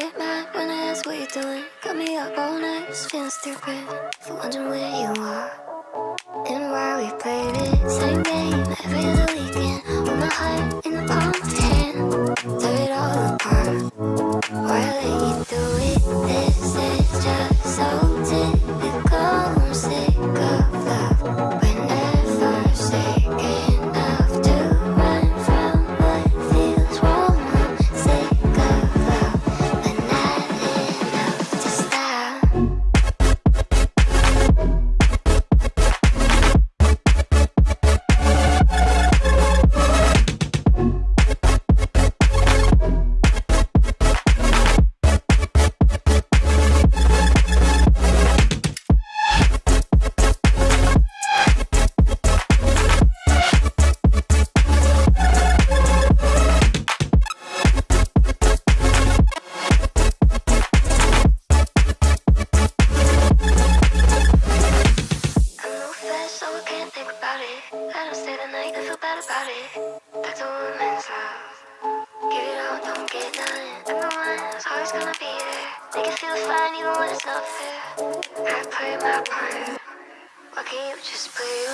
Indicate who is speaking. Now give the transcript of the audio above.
Speaker 1: get mad when I ask what you're doing. Got me up all night, just feeling stupid. For wondering where you are and why we played it. Same game every other weekend. With my heart in the palm of your hand. Tear it all apart. Why let you do it? This is just I don't stay the night, I feel bad about it. That's a woman's love. Give it all, don't get none. Everyone's always gonna be there. Make it feel fine, even when it's not fair. I play my part. Why can't you just play